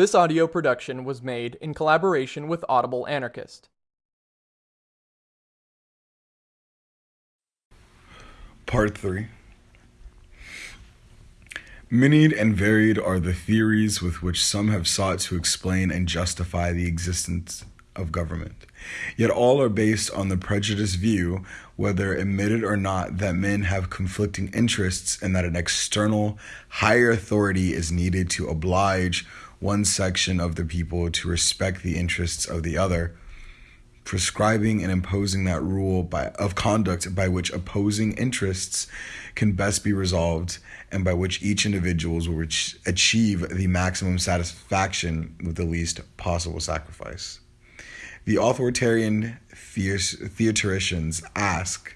This audio production was made in collaboration with Audible Anarchist. Part 3 Many and varied are the theories with which some have sought to explain and justify the existence of government. Yet all are based on the prejudiced view, whether admitted or not, that men have conflicting interests and that an external, higher authority is needed to oblige one section of the people to respect the interests of the other, prescribing and imposing that rule by, of conduct by which opposing interests can best be resolved and by which each individual will achieve the maximum satisfaction with the least possible sacrifice. The authoritarian theoreticians ask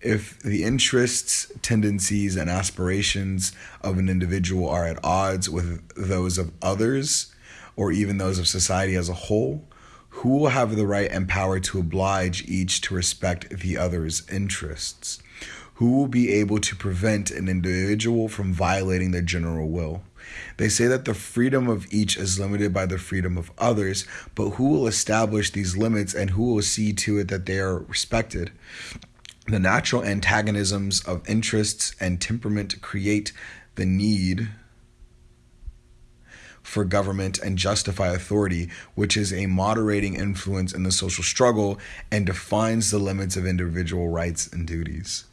if the interests, tendencies, and aspirations of an individual are at odds with those of others, or even those of society as a whole, who will have the right and power to oblige each to respect the other's interests? Who will be able to prevent an individual from violating their general will? They say that the freedom of each is limited by the freedom of others, but who will establish these limits and who will see to it that they are respected? The natural antagonisms of interests and temperament create the need for government and justify authority, which is a moderating influence in the social struggle and defines the limits of individual rights and duties.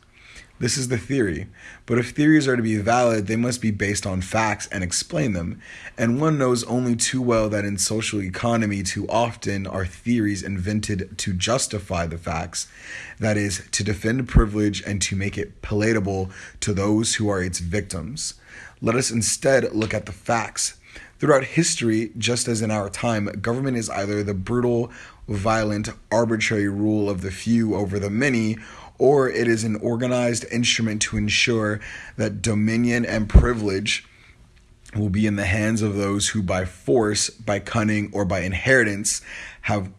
This is the theory. But if theories are to be valid, they must be based on facts and explain them. And one knows only too well that in social economy, too often are theories invented to justify the facts, that is, to defend privilege and to make it palatable to those who are its victims. Let us instead look at the facts. Throughout history, just as in our time, government is either the brutal, violent, arbitrary rule of the few over the many or it is an organized instrument to ensure that dominion and privilege will be in the hands of those who, by force, by cunning, or by inheritance, have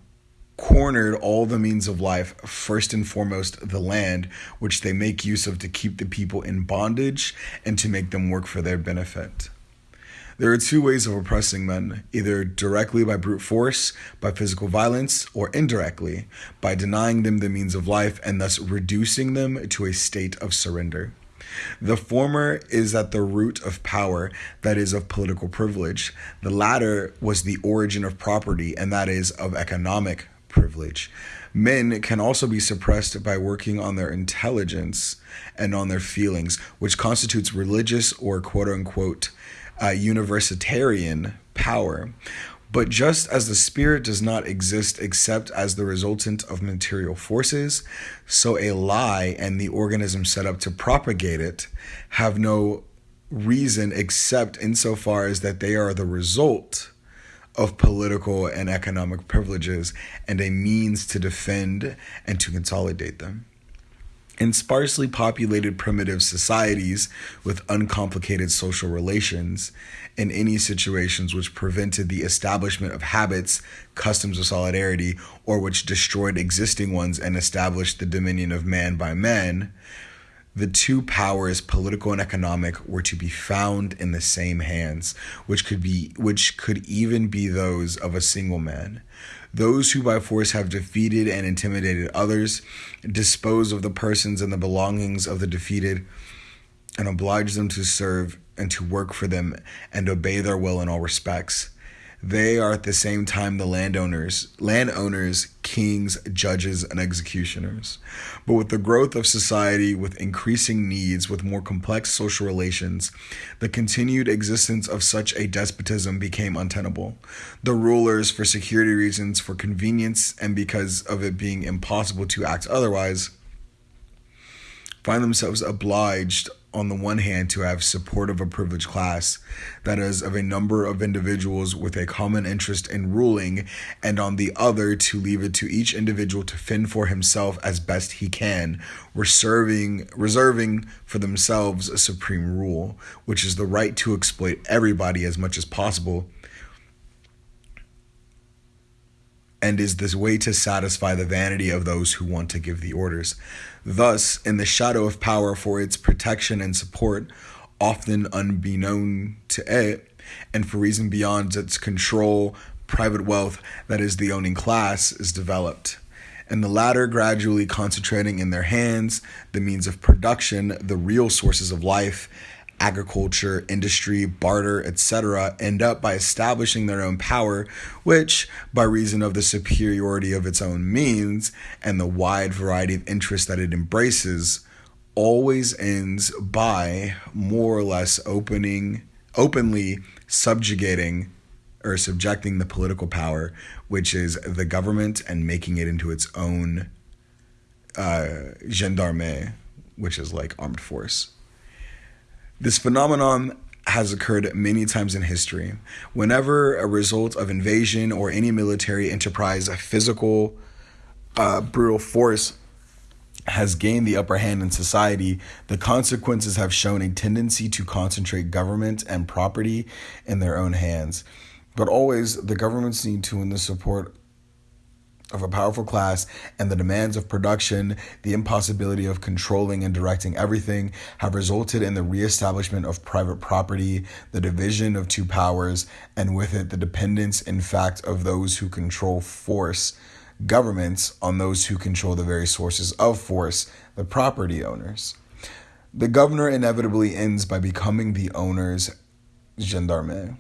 cornered all the means of life, first and foremost the land, which they make use of to keep the people in bondage and to make them work for their benefit. There are two ways of oppressing men either directly by brute force, by physical violence, or indirectly by denying them the means of life and thus reducing them to a state of surrender. The former is at the root of power, that is, of political privilege. The latter was the origin of property, and that is, of economic privilege. Men can also be suppressed by working on their intelligence and on their feelings, which constitutes religious or quote unquote uh, universitarian power. But just as the spirit does not exist except as the resultant of material forces, so a lie and the organism set up to propagate it have no reason except insofar as that they are the result of political and economic privileges and a means to defend and to consolidate them. In sparsely populated primitive societies with uncomplicated social relations, in any situations which prevented the establishment of habits, customs of solidarity, or which destroyed existing ones and established the dominion of man by man, the two powers, political and economic, were to be found in the same hands, which could be which could even be those of a single man. Those who by force have defeated and intimidated others, dispose of the persons and the belongings of the defeated, and oblige them to serve and to work for them and obey their will in all respects. They are at the same time the landowners, landowners, kings, judges, and executioners. But with the growth of society, with increasing needs, with more complex social relations, the continued existence of such a despotism became untenable. The rulers, for security reasons, for convenience, and because of it being impossible to act otherwise, find themselves obliged on the one hand, to have support of a privileged class, that is, of a number of individuals with a common interest in ruling, and on the other, to leave it to each individual to fend for himself as best he can, reserving, reserving for themselves a supreme rule, which is the right to exploit everybody as much as possible and is this way to satisfy the vanity of those who want to give the orders. Thus, in the shadow of power for its protection and support, often unbeknown to it, and for reason beyond its control, private wealth, that is, the owning class, is developed. And the latter gradually concentrating in their hands the means of production, the real sources of life, agriculture, industry, barter, etc., end up by establishing their own power, which, by reason of the superiority of its own means and the wide variety of interests that it embraces, always ends by more or less opening openly subjugating or subjecting the political power, which is the government, and making it into its own uh, gendarme, which is like armed force. This phenomenon has occurred many times in history. Whenever a result of invasion or any military enterprise, a physical, uh, brutal force has gained the upper hand in society, the consequences have shown a tendency to concentrate government and property in their own hands. But always, the governments need to win the support of a powerful class and the demands of production, the impossibility of controlling and directing everything have resulted in the reestablishment of private property, the division of two powers, and with it the dependence, in fact, of those who control force, governments, on those who control the very sources of force, the property owners. The governor inevitably ends by becoming the owner's gendarme.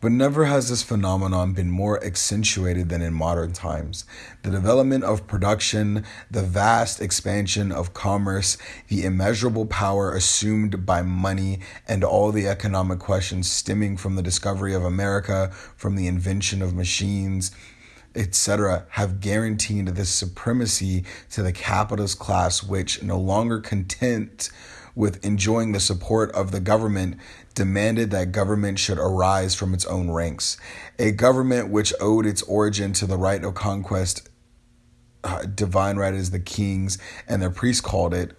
But never has this phenomenon been more accentuated than in modern times. The development of production, the vast expansion of commerce, the immeasurable power assumed by money, and all the economic questions stemming from the discovery of America, from the invention of machines, etc., have guaranteed this supremacy to the capitalist class, which, no longer content with enjoying the support of the government, demanded that government should arise from its own ranks. A government which owed its origin to the right of conquest, uh, divine right as the kings and their priests called it,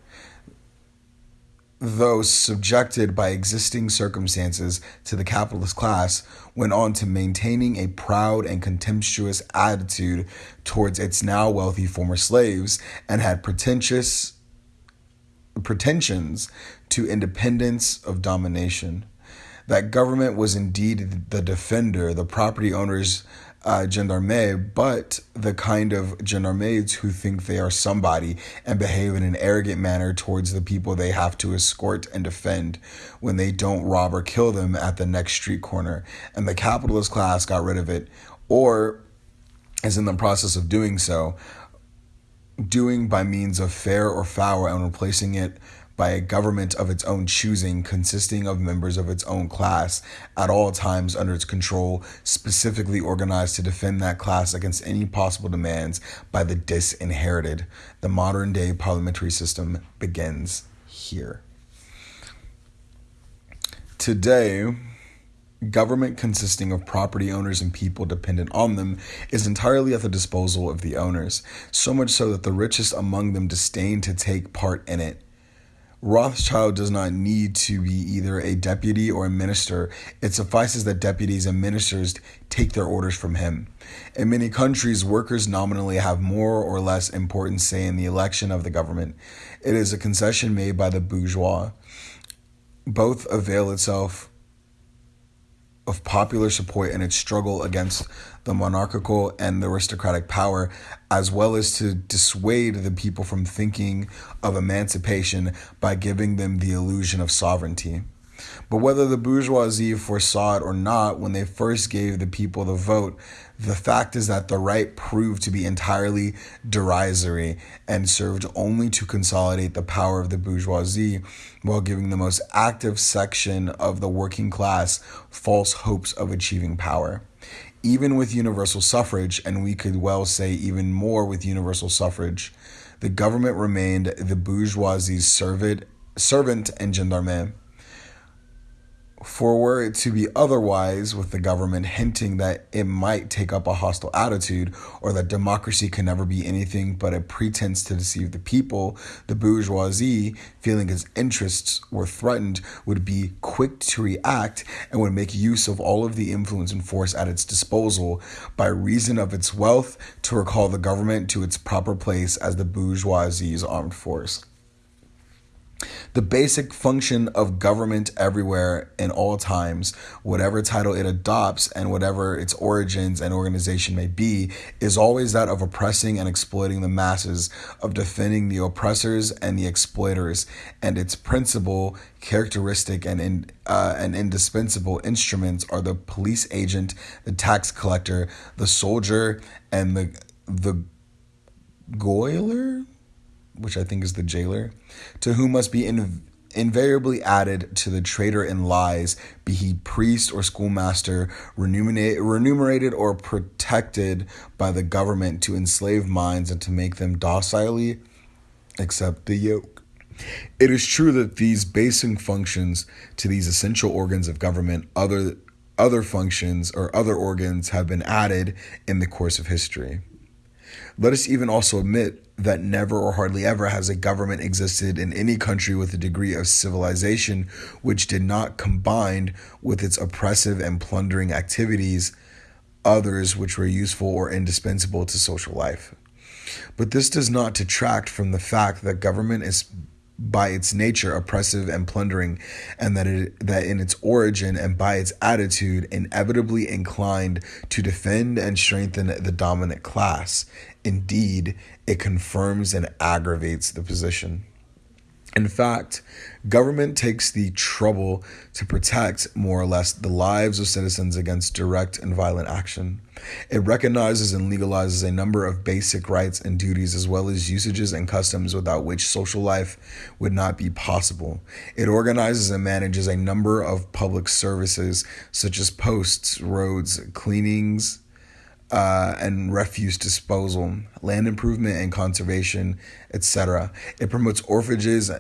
though subjected by existing circumstances to the capitalist class, went on to maintaining a proud and contemptuous attitude towards its now wealthy former slaves and had pretentious pretensions to independence of domination. That government was indeed the defender, the property owners uh, gendarme, but the kind of gendarmes who think they are somebody and behave in an arrogant manner towards the people they have to escort and defend when they don't rob or kill them at the next street corner. And the capitalist class got rid of it, or is in the process of doing so, doing by means of fair or foul and replacing it by a government of its own choosing, consisting of members of its own class at all times under its control, specifically organized to defend that class against any possible demands by the disinherited. The modern day parliamentary system begins here. Today, Government consisting of property owners and people dependent on them is entirely at the disposal of the owners, so much so that the richest among them disdain to take part in it. Rothschild does not need to be either a deputy or a minister. It suffices that deputies and ministers take their orders from him. In many countries, workers nominally have more or less important say in the election of the government. It is a concession made by the bourgeois. Both avail itself of popular support in its struggle against the monarchical and the aristocratic power, as well as to dissuade the people from thinking of emancipation by giving them the illusion of sovereignty. But whether the bourgeoisie foresaw it or not when they first gave the people the vote, the fact is that the right proved to be entirely derisory and served only to consolidate the power of the bourgeoisie while giving the most active section of the working class false hopes of achieving power. Even with universal suffrage, and we could well say even more with universal suffrage, the government remained the bourgeoisie's servant, servant and gendarme. For were it to be otherwise, with the government hinting that it might take up a hostile attitude, or that democracy can never be anything but a pretense to deceive the people, the bourgeoisie, feeling its interests were threatened, would be quick to react and would make use of all of the influence and force at its disposal by reason of its wealth to recall the government to its proper place as the bourgeoisie's armed force. The basic function of government everywhere in all times, whatever title it adopts and whatever its origins and organization may be, is always that of oppressing and exploiting the masses, of defending the oppressors and the exploiters, and its principal characteristic and in, uh, and indispensable instruments are the police agent, the tax collector, the soldier, and the the goiler which I think is the jailer, to whom must be in, invariably added to the trader in lies, be he priest or schoolmaster, remunerated or protected by the government to enslave minds and to make them docilely accept the yoke. It is true that these basic functions to these essential organs of government, other other functions or other organs have been added in the course of history. Let us even also admit that never or hardly ever has a government existed in any country with a degree of civilization which did not combine with its oppressive and plundering activities others which were useful or indispensable to social life. But this does not detract from the fact that government is by its nature oppressive and plundering, and that it, that in its origin and by its attitude inevitably inclined to defend and strengthen the dominant class. Indeed, it confirms and aggravates the position. In fact, government takes the trouble to protect more or less the lives of citizens against direct and violent action. It recognizes and legalizes a number of basic rights and duties as well as usages and customs without which social life would not be possible. It organizes and manages a number of public services such as posts, roads, cleanings, uh, and refuse disposal, land improvement and conservation, etc. It promotes orphanages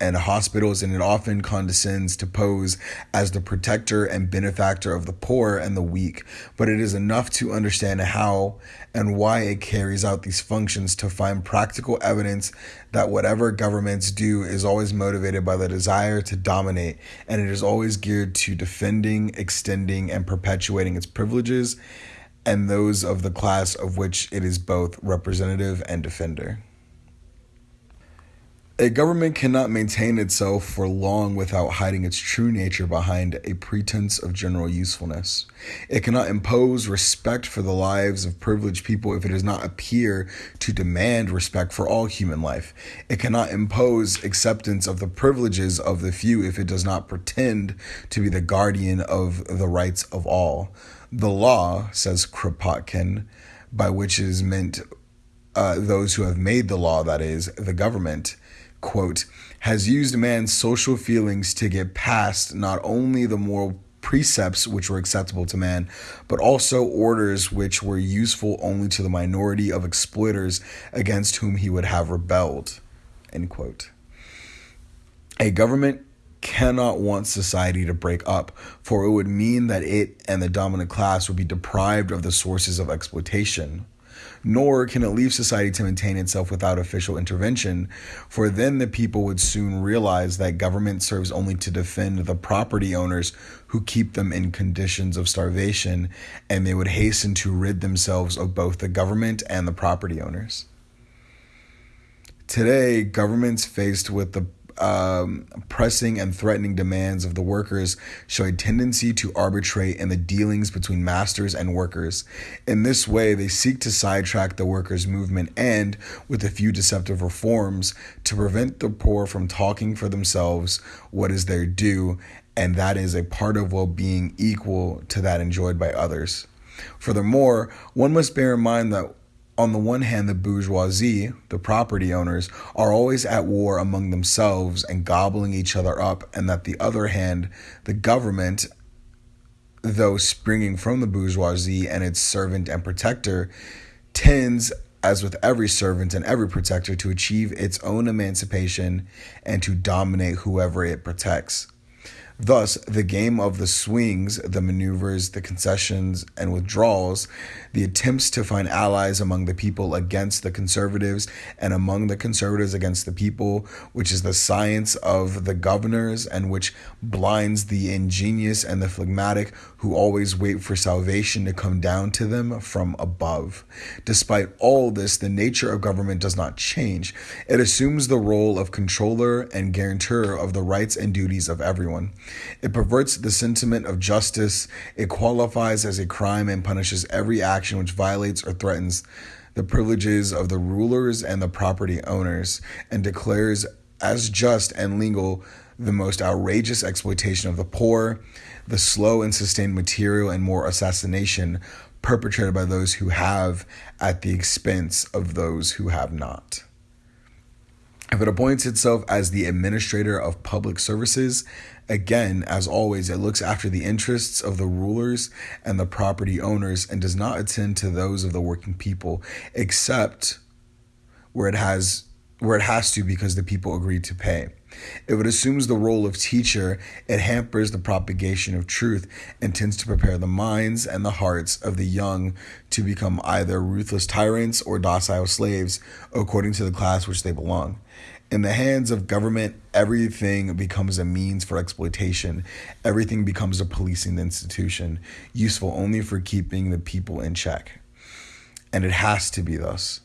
and hospitals, and it often condescends to pose as the protector and benefactor of the poor and the weak. But it is enough to understand how and why it carries out these functions to find practical evidence that whatever governments do is always motivated by the desire to dominate, and it is always geared to defending, extending, and perpetuating its privileges and those of the class of which it is both representative and defender. A government cannot maintain itself for long without hiding its true nature behind a pretense of general usefulness. It cannot impose respect for the lives of privileged people if it does not appear to demand respect for all human life. It cannot impose acceptance of the privileges of the few if it does not pretend to be the guardian of the rights of all. The law, says Kropotkin, by which is meant uh, those who have made the law, that is, the government, quote, has used man's social feelings to get past not only the moral precepts which were acceptable to man, but also orders which were useful only to the minority of exploiters against whom he would have rebelled. End quote. A government cannot want society to break up, for it would mean that it and the dominant class would be deprived of the sources of exploitation. Nor can it leave society to maintain itself without official intervention, for then the people would soon realize that government serves only to defend the property owners who keep them in conditions of starvation, and they would hasten to rid themselves of both the government and the property owners. Today, governments faced with the um, pressing and threatening demands of the workers show a tendency to arbitrate in the dealings between masters and workers. In this way, they seek to sidetrack the workers' movement and, with a few deceptive reforms, to prevent the poor from talking for themselves what is their due, and that is a part of well being equal to that enjoyed by others. Furthermore, one must bear in mind that on the one hand, the bourgeoisie, the property owners, are always at war among themselves and gobbling each other up, and that the other hand, the government, though springing from the bourgeoisie and its servant and protector, tends, as with every servant and every protector, to achieve its own emancipation and to dominate whoever it protects. Thus, the game of the swings, the maneuvers, the concessions, and withdrawals, the attempts to find allies among the people against the conservatives and among the conservatives against the people, which is the science of the governors and which blinds the ingenious and the phlegmatic who always wait for salvation to come down to them from above. Despite all this, the nature of government does not change. It assumes the role of controller and guarantor of the rights and duties of everyone. It perverts the sentiment of justice. It qualifies as a crime and punishes every action which violates or threatens the privileges of the rulers and the property owners, and declares as just and legal the most outrageous exploitation of the poor, the slow and sustained material and moral assassination perpetrated by those who have at the expense of those who have not. If it appoints itself as the administrator of public services, again, as always, it looks after the interests of the rulers and the property owners and does not attend to those of the working people, except where it has where it has to because the people agreed to pay. If it assumes the role of teacher, it hampers the propagation of truth and tends to prepare the minds and the hearts of the young to become either ruthless tyrants or docile slaves according to the class which they belong. In the hands of government, everything becomes a means for exploitation. Everything becomes a policing institution, useful only for keeping the people in check. And it has to be thus.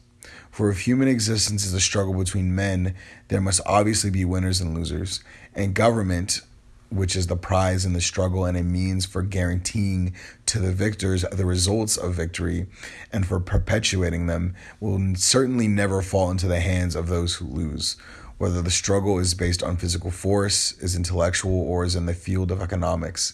For if human existence is a struggle between men, there must obviously be winners and losers. And government, which is the prize in the struggle and a means for guaranteeing to the victors the results of victory and for perpetuating them, will certainly never fall into the hands of those who lose. Whether the struggle is based on physical force, is intellectual, or is in the field of economics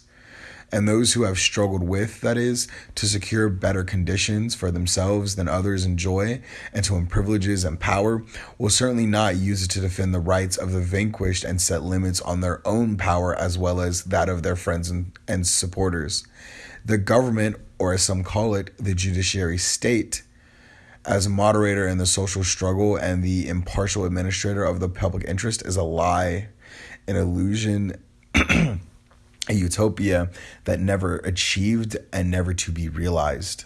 and those who have struggled with, that is, to secure better conditions for themselves than others enjoy, and to win privileges and power, will certainly not use it to defend the rights of the vanquished and set limits on their own power as well as that of their friends and, and supporters. The government, or as some call it, the judiciary state, as a moderator in the social struggle and the impartial administrator of the public interest, is a lie, an illusion. a utopia that never achieved and never to be realized.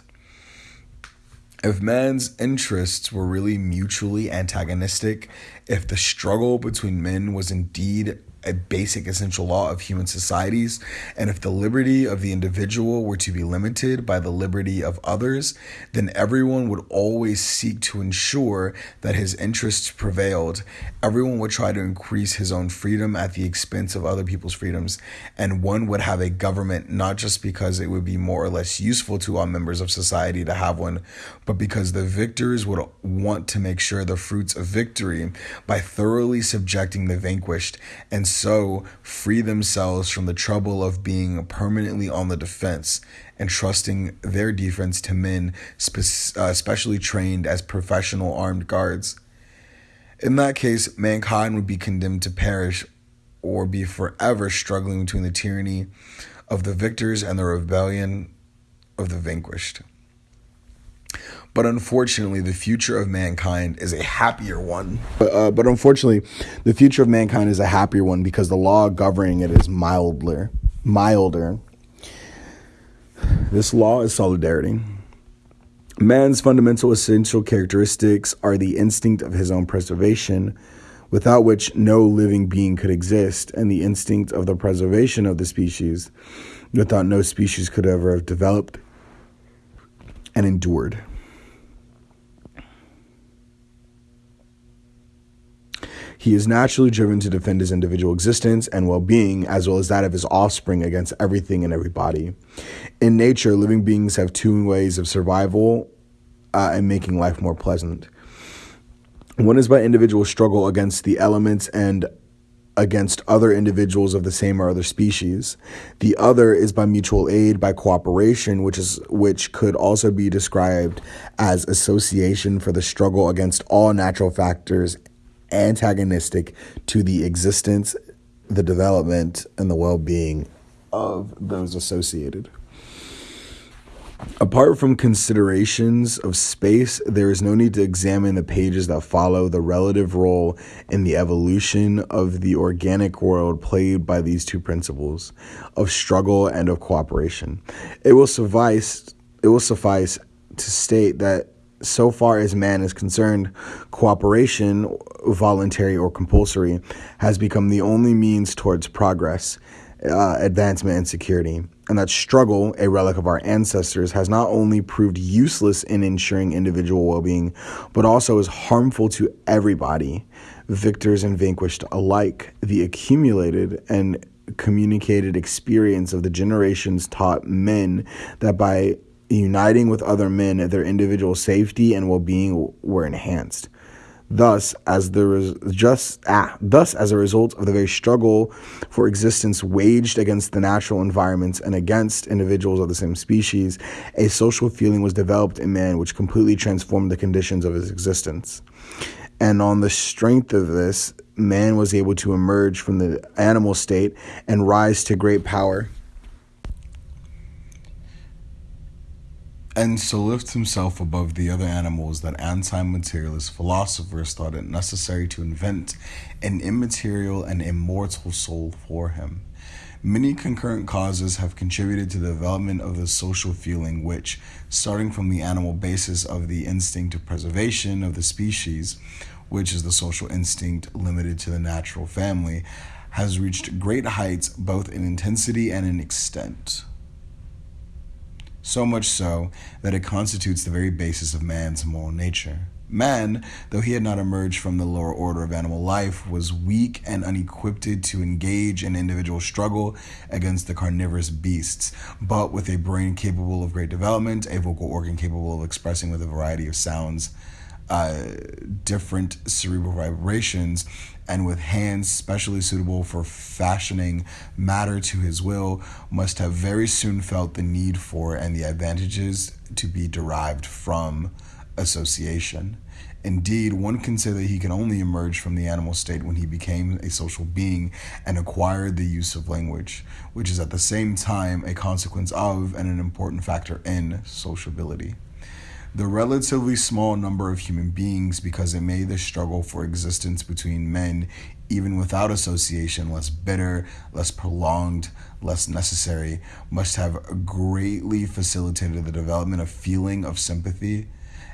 If man's interests were really mutually antagonistic, if the struggle between men was indeed a basic essential law of human societies, and if the liberty of the individual were to be limited by the liberty of others, then everyone would always seek to ensure that his interests prevailed. Everyone would try to increase his own freedom at the expense of other people's freedoms, and one would have a government not just because it would be more or less useful to all members of society to have one, but because the victors would want to make sure the fruits of victory by thoroughly subjecting the vanquished and so free themselves from the trouble of being permanently on the defense and trusting their defense to men spe- uh, specially trained as professional armed guards. In that case, mankind would be condemned to perish or be forever struggling between the tyranny of the victors and the rebellion of the vanquished. But unfortunately, the future of mankind is a happier one. But, uh, but unfortunately, the future of mankind is a happier one because the law governing it is milder. Milder. This law is solidarity. Man's fundamental essential characteristics are the instinct of his own preservation, without which no living being could exist, and the instinct of the preservation of the species, without no species could ever have developed and endured. He is naturally driven to defend his individual existence and well being, as well as that of his offspring, against everything and everybody. In nature, living beings have two ways of survival uh, and making life more pleasant. One is by individual struggle against the elements and against other individuals of the same or other species. The other is by mutual aid, by cooperation, which is which could also be described as association for the struggle against all natural factors antagonistic to the existence, the development, and the well being of those associated. Apart from considerations of space, there is no need to examine the pages that follow the relative role in the evolution of the organic world played by these two principles of struggle and of cooperation. It will suffice it will suffice to state that so far as man is concerned, cooperation, voluntary or compulsory, has become the only means towards progress, uh, advancement, and security and that struggle, a relic of our ancestors, has not only proved useless in ensuring individual well being, but also is harmful to everybody, victors and vanquished alike. The accumulated and communicated experience of the generations taught men that by uniting with other men, their individual safety and well being were enhanced. Thus, as the res- just ah, thus as a result of the very struggle for existence waged against the natural environments and against individuals of the same species, a social feeling was developed in man which completely transformed the conditions of his existence. And on the strength of this, man was able to emerge from the animal state and rise to great power. And so lifts himself above the other animals that anti materialist philosophers thought it necessary to invent an immaterial and immortal soul for him. Many concurrent causes have contributed to the development of the social feeling, which, starting from the animal basis of the instinct of preservation of the species, which is the social instinct limited to the natural family, has reached great heights both in intensity and in extent so much so that it constitutes the very basis of man's moral nature. Man, though he had not emerged from the lower order of animal life, was weak and unequipped to engage in individual struggle against the carnivorous beasts, but with a brain capable of great development, a vocal organ capable of expressing with a variety of sounds, uh, different cerebral vibrations, and with hands specially suitable for fashioning matter to his will, must have very soon felt the need for and the advantages to be derived from association. Indeed, one can say that he could only emerge from the animal state when he became a social being and acquired the use of language, which is at the same time a consequence of and an important factor in sociability the relatively small number of human beings because it made the struggle for existence between men, even without association, less bitter, less prolonged, less necessary, must have greatly facilitated the development of feeling of sympathy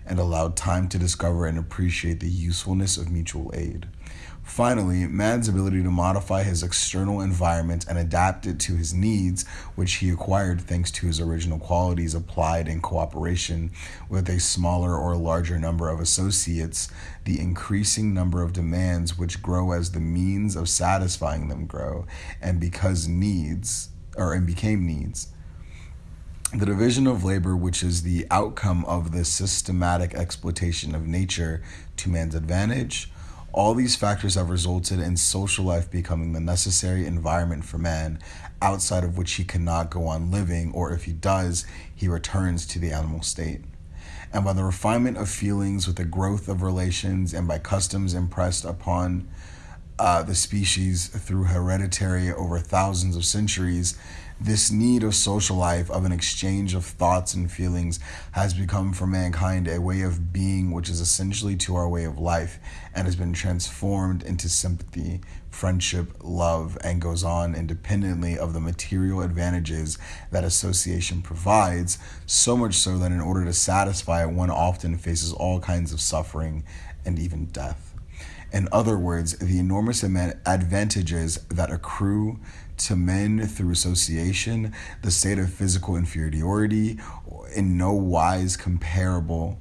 and allowed time to discover and appreciate the usefulness of mutual aid. Finally, man's ability to modify his external environment and adapt it to his needs, which he acquired thanks to his original qualities applied in cooperation with a smaller or larger number of associates, the increasing number of demands which grow as the means of satisfying them grow, and because needs, or and became needs. The division of labor, which is the outcome of the systematic exploitation of nature to man's advantage, all these factors have resulted in social life becoming the necessary environment for man, outside of which he cannot go on living, or if he does, he returns to the animal state. And by the refinement of feelings with the growth of relations and by customs impressed upon uh, the species through hereditary over thousands of centuries, this need of social life, of an exchange of thoughts and feelings, has become for mankind a way of being which is essentially to our way of life and has been transformed into sympathy, friendship, love, and goes on independently of the material advantages that association provides, so much so that in order to satisfy it, one often faces all kinds of suffering and even death. In other words, the enormous advantages that accrue to men through association, the state of physical inferiority, in no wise comparable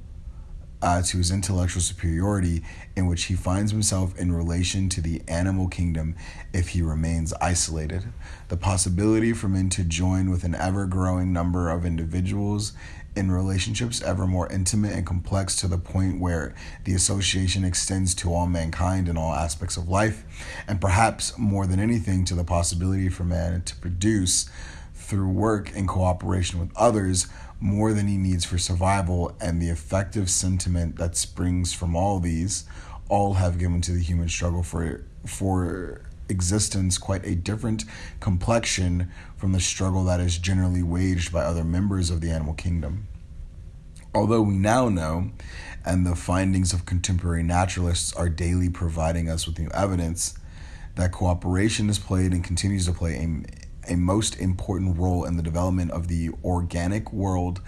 uh, to his intellectual superiority, in which he finds himself in relation to the animal kingdom if he remains isolated. The possibility for men to join with an ever growing number of individuals in relationships ever more intimate and complex to the point where the association extends to all mankind in all aspects of life, and perhaps more than anything to the possibility for man to produce through work in cooperation with others more than he needs for survival, and the effective sentiment that springs from all these, all have given to the human struggle for for existence quite a different complexion from the struggle that is generally waged by other members of the animal kingdom. Although we now know, and the findings of contemporary naturalists are daily providing us with new evidence, that cooperation has played and continues to play a, a most important role in the development of the organic world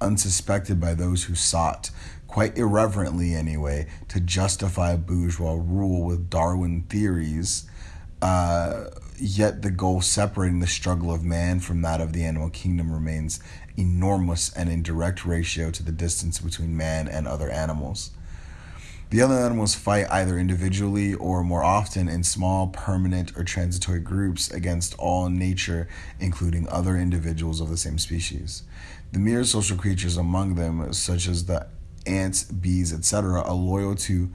unsuspected by those who sought, quite irreverently anyway, to justify bourgeois rule with Darwin theories. Uh, yet the goal separating the struggle of man from that of the animal kingdom remains enormous and in direct ratio to the distance between man and other animals. The other animals fight either individually or more often in small, permanent, or transitory groups against all nature, including other individuals of the same species. The mere social creatures among them, such as the ants, bees, etc., are loyal to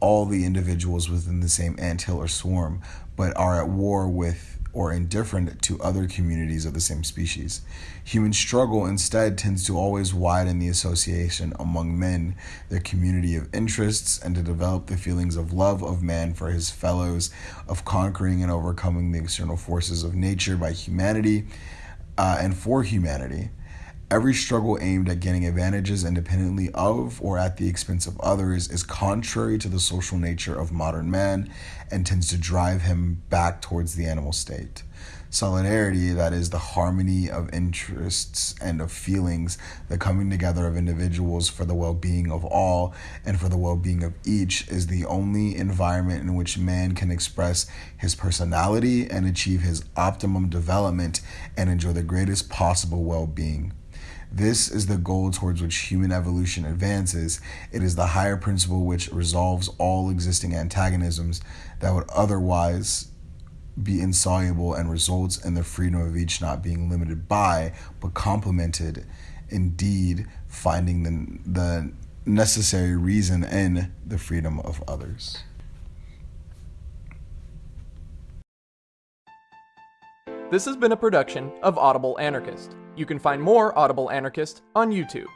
all the individuals within the same anthill or swarm, but are at war with or indifferent to other communities of the same species. Human struggle instead tends to always widen the association among men, their community of interests, and to develop the feelings of love of man for his fellows, of conquering and overcoming the external forces of nature by humanity uh, and for humanity. Every struggle aimed at gaining advantages independently of or at the expense of others is contrary to the social nature of modern man and tends to drive him back towards the animal state. Solidarity, that is, the harmony of interests and of feelings, the coming together of individuals for the well being of all and for the well being of each, is the only environment in which man can express his personality and achieve his optimum development and enjoy the greatest possible well being. This is the goal towards which human evolution advances. It is the higher principle which resolves all existing antagonisms that would otherwise be insoluble and results in the freedom of each not being limited by, but complemented, indeed, finding the, the necessary reason in the freedom of others. This has been a production of Audible Anarchist. You can find more Audible Anarchist on YouTube.